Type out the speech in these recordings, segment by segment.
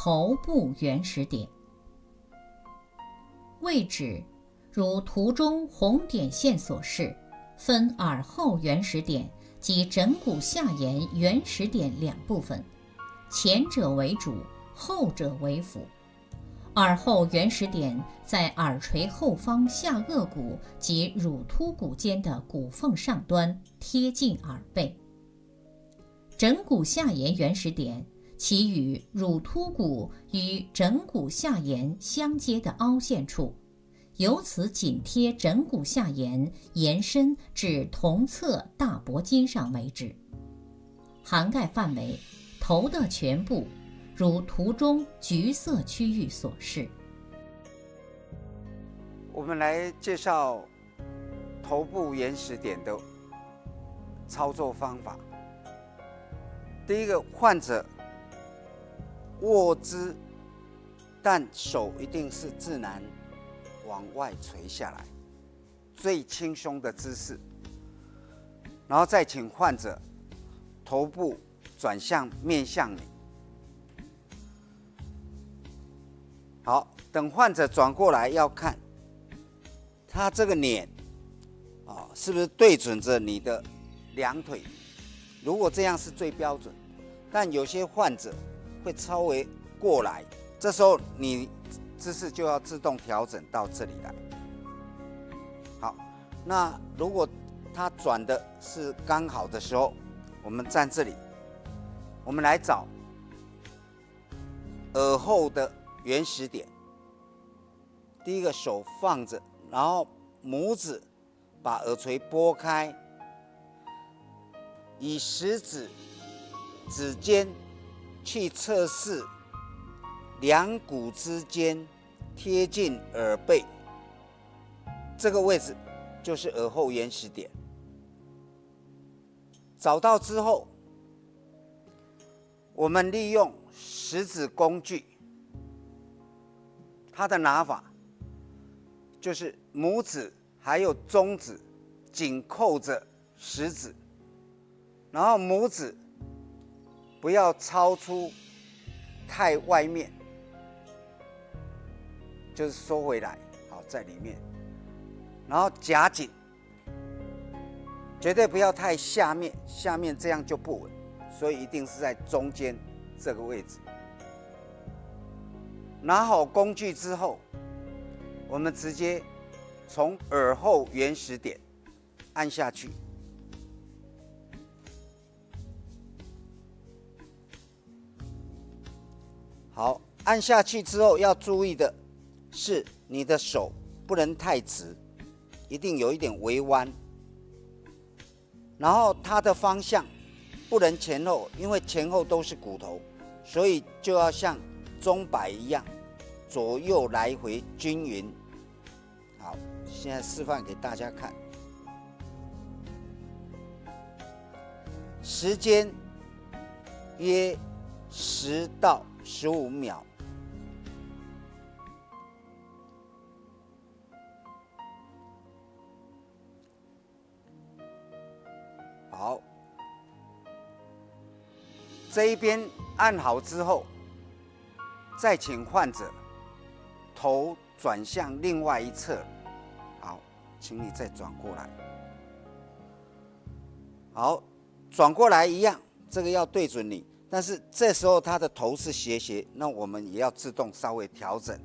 头部原始点。位置如图中红点线所示，分耳后原始点及枕骨下沿原始点两部分，前者为主，后者为辅。耳后原始点在耳垂后方下颚骨及乳突骨间的骨缝上端，贴近耳背。枕骨下沿原始点其与乳突骨与枕骨下沿相接的凹陷处，由此紧贴枕骨下沿，延伸至同侧大脖筋上为止。涵盖范围，头的全部。如图中橘色区域所示。我们来介绍头部原始点的操作方法。第一个，患者握姿，但手一定是自然往外垂下来，最轻松的姿势。然后再请患者头部转向面向你。好，等患者转过来要看，他这个脸，啊，是不是对准着你的两腿？如果这样是最标准，但有些患者会稍微过来，这时候你姿势就要自动调整到这里来。好，那如果他转的是刚好的时候，我们站这里，我们来找耳后的。原始点，第一个手放着，然后拇指把耳垂拨开，以食指指尖去测试两骨之间贴近耳背这个位置，就是耳后延时点。找到之后，我们利用食指工具。它的拿法就是拇指还有中指紧扣着食指，然后拇指不要超出太外面，就是收回来，好在里面，然后夹紧，绝对不要太下面，下面这样就不稳，所以一定是在中间这个位置。拿好工具之后，我们直接从耳后原始点按下去。好，按下去之后要注意的是，你的手不能太直，一定有一点微弯。然后它的方向不能前后，因为前后都是骨头，所以就要像。钟摆一样，左右来回均匀。好，现在示范给大家看，时间约十到十五秒。好，这一边按好之后。再请患者头转向另外一侧，好，请你再转过来。好，转过来一样，这个要对准你，但是这时候他的头是斜斜，那我们也要自动稍微调整，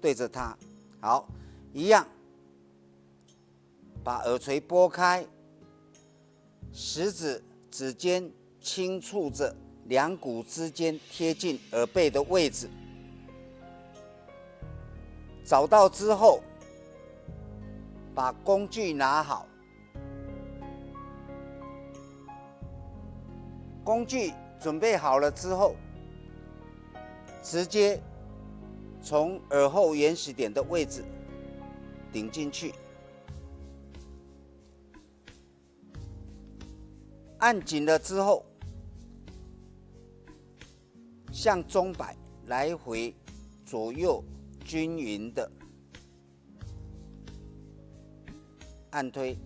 对着他。好，一样，把耳垂拨开，食指指尖轻触着。两骨之间贴近耳背的位置，找到之后，把工具拿好。工具准备好了之后，直接从耳后原始点的位置顶进去，按紧了之后。向钟摆来回左右均匀的按推，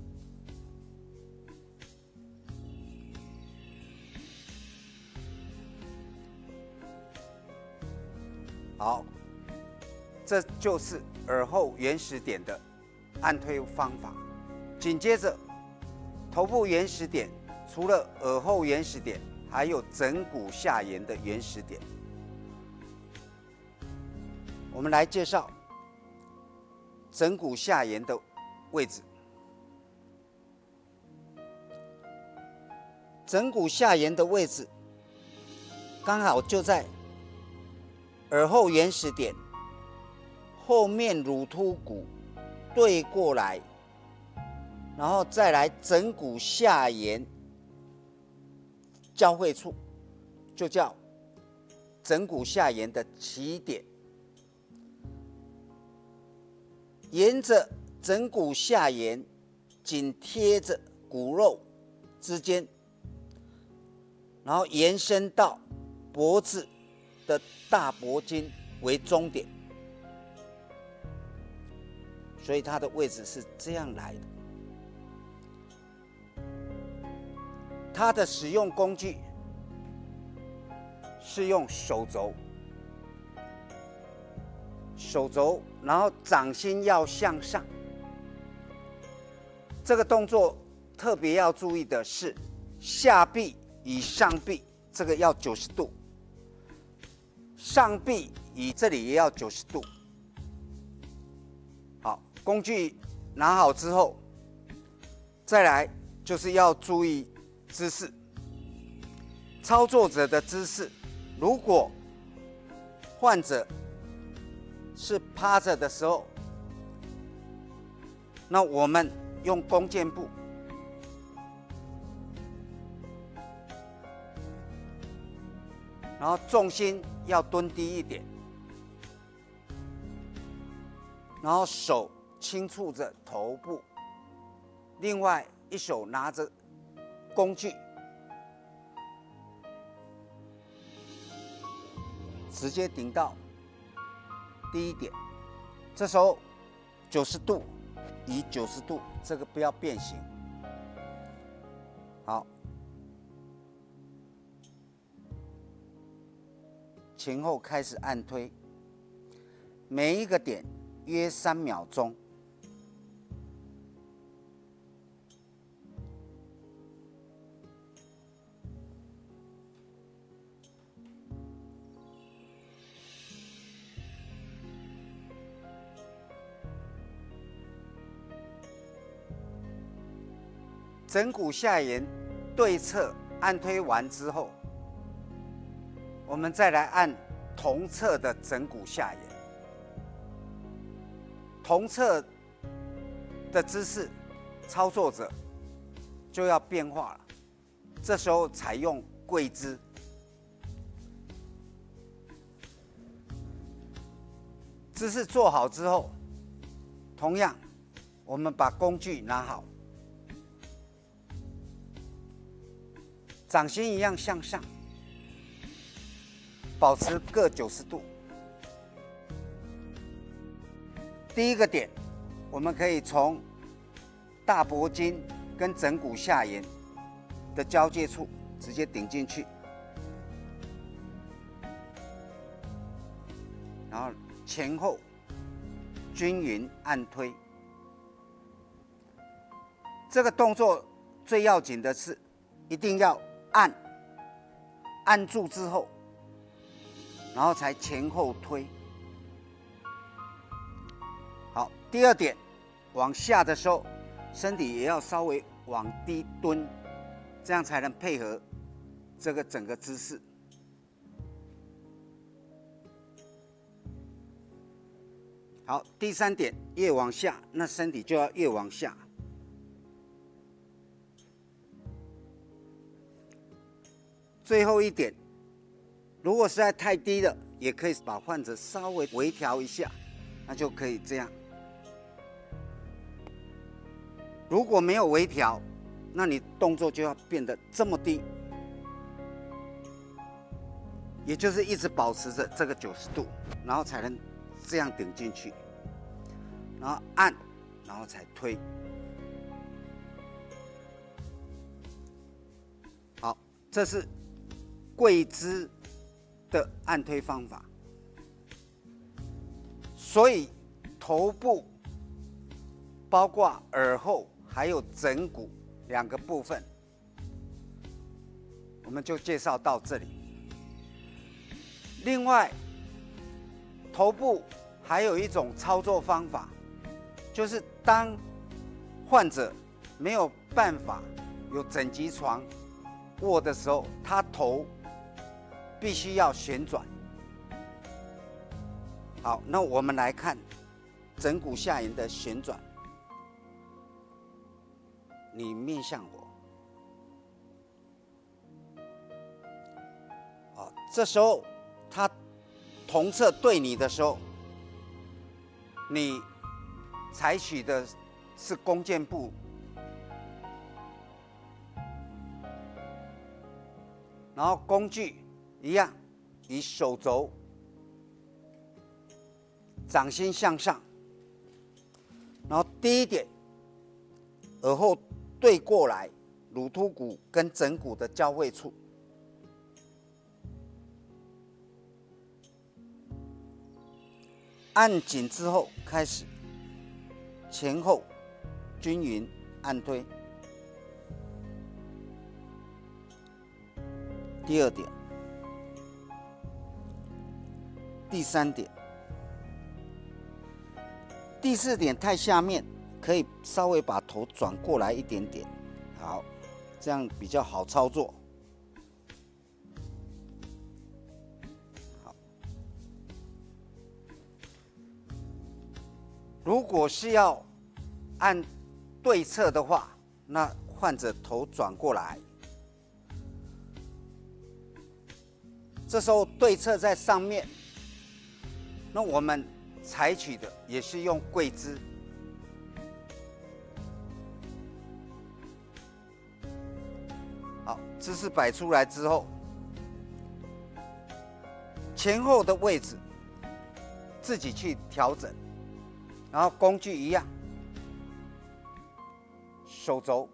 好，这就是耳后原始点的按推方法。紧接着，头部原始点除了耳后原始点，还有枕骨下沿的原始点。我们来介绍枕骨下沿的位置。枕骨下沿的位置，刚好就在耳后原始点后面乳突骨对过来，然后再来枕骨下沿交汇处，就叫枕骨下沿的起点。沿着枕骨下沿紧贴着骨肉之间。然后延伸到脖子的大脖筋为终点，所以它的位置是这样来的。它的使用工具是用手肘，手肘，然后掌心要向上。这个动作特别要注意的是下臂。以上臂这个要九十度，上臂以这里也要九十度。好，工具拿好之后，再来就是要注意姿势。操作者的姿势，如果患者是趴着的时候，那我们用弓箭步。然后重心要蹲低一点，然后手轻触着头部，另外一手拿着工具，直接顶到低一点。这时候九十度，以九十度，这个不要变形。好。前后开始按推，每一个点约三秒钟。枕骨下沿对侧按推完之后。我们再来按同侧的枕骨下沿，同侧的姿势，操作者就要变化了。这时候采用跪姿，姿势做好之后，同样我们把工具拿好，掌心一样向上。保持各九十度。第一个点，我们可以从大脖筋跟枕骨下沿的交界处直接顶进去，然后前后均匀按推。这个动作最要紧的是，一定要按按住之后。然后才前后推。好，第二点，往下的时候，身体也要稍微往低蹲，这样才能配合这个整个姿势。好，第三点，越往下，那身体就要越往下。最后一点。如果实在太低了，也可以把患者稍微微调一下，那就可以这样。如果没有微调，那你动作就要变得这么低，也就是一直保持着这个九十度，然后才能这样顶进去，然后按，然后才推。好，这是跪姿。的按推方法，所以头部包括耳后还有枕骨两个部分，我们就介绍到这里。另外，头部还有一种操作方法，就是当患者没有办法有整级床卧的时候，他头必须要旋转。好，那我们来看枕骨下沿的旋转。你面向我，好，这时候他同侧对你的时候，你采取的是弓箭步，然后工具一样，以手肘。掌心向上，然后第一点，耳后对过来，乳突骨跟枕骨的交汇处，按紧之后开始前后均匀按推。第二点，第三点。第四点太下面，可以稍微把头转过来一点点，好，这样比较好操作。好，如果是要按对侧的话，那患者头转过来，这时候对侧在上面，那我们。采取的也是用跪姿，好，姿势摆出来之后，前后的位置自己去调整，然后工具一样，手肘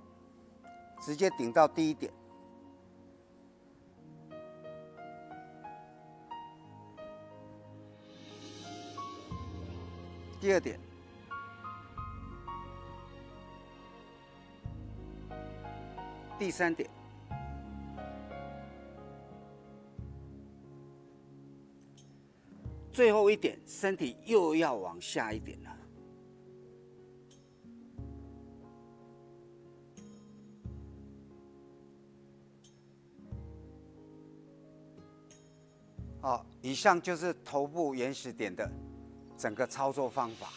直接顶到第一点。第二点，第三点，最后一点，身体又要往下一点了。好，以上就是头部原始点的。整个操作方法，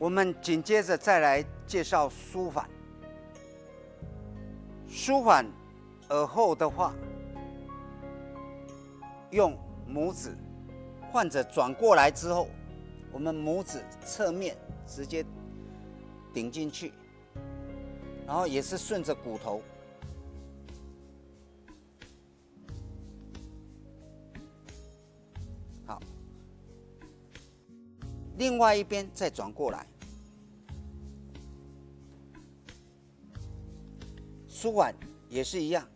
我们紧接着再来介绍舒缓。舒缓耳后的话，用拇指，患者转过来之后，我们拇指侧面直接顶进去，然后也是顺着骨头。另外一边再转过来，舒缓也是一样。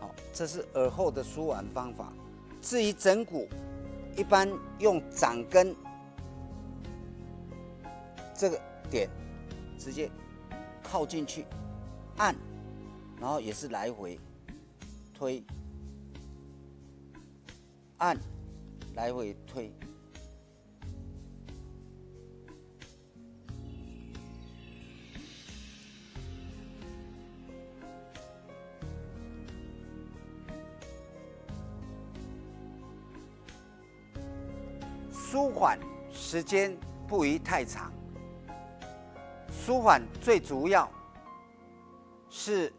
好，这是耳后的舒缓方法。至于枕骨，一般用掌根这个点直接靠进去。按，然后也是来回推，按，来回推，舒缓时间不宜太长，舒缓最主要。是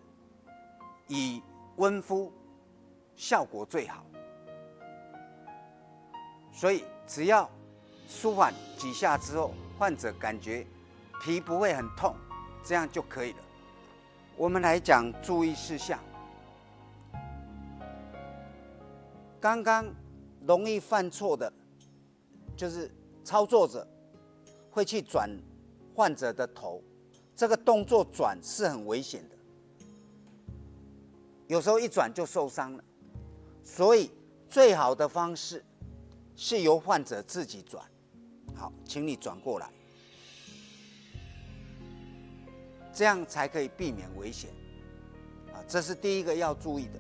以温敷效果最好，所以只要舒缓几下之后，患者感觉皮不会很痛，这样就可以了。我们来讲注意事项。刚刚容易犯错的，就是操作者会去转患者的头。这个动作转是很危险的，有时候一转就受伤了，所以最好的方式是由患者自己转。好，请你转过来，这样才可以避免危险。啊，这是第一个要注意的。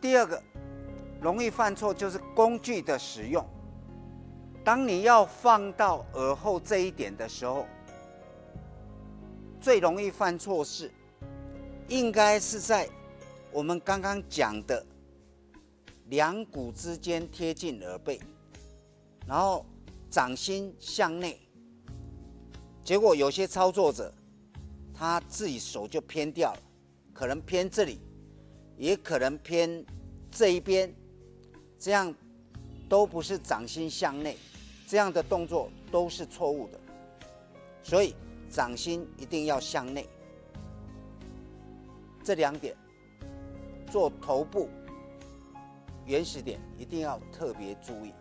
第二个容易犯错就是工具的使用。当你要放到耳后这一点的时候，最容易犯错是，应该是在我们刚刚讲的两股之间贴近耳背，然后掌心向内。结果有些操作者，他自己手就偏掉了，可能偏这里，也可能偏这一边，这样都不是掌心向内，这样的动作都是错误的，所以。掌心一定要向内，这两点做头部原始点一定要特别注意。